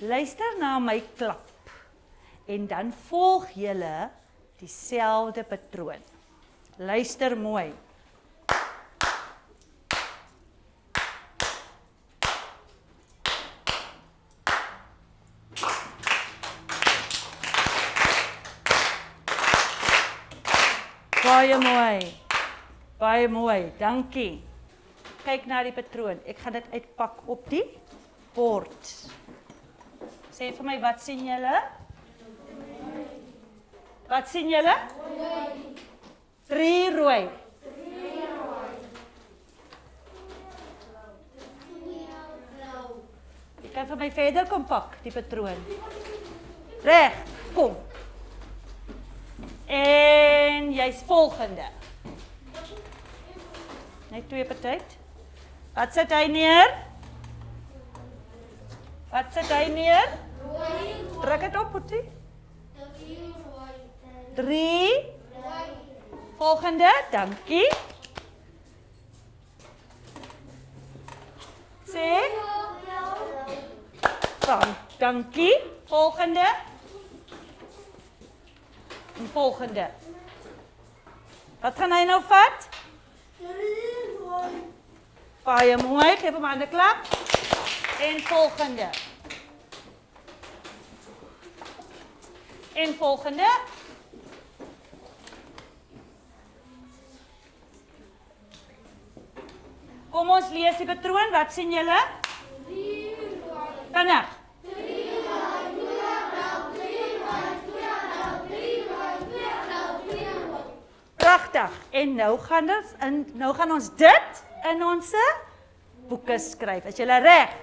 Luister na my klap. En dan volg julle dieselfde patroon. Luister mooi. Baie mooi. Baie mooi. Dankie. Kyk na die patroon. Ek gaan dit uitpak op die bord. Sê vir my wat sien julle? Wat sien julle? Drie rooi. Jy kan vir my verder kom pak die patroon. Reg, kom. En jy's volgende. Net twee per tyd. Wat sit hy neer? Wat sit hy neer? Druk dit op, Boetie. 3 Volgende, dankie. Sê. Dan, dankie. Volgende. En volgende. Wat gaan hy nou vat? Baie mooi, geef hom 'n ander klap. En volgende. En volgende. Kom ons lees die patroon. Wat sien julle? 3 Vinnig. Pragtig. En nou gaan ons in nou gaan ons dit in ons boeke skryf. Is julle reg?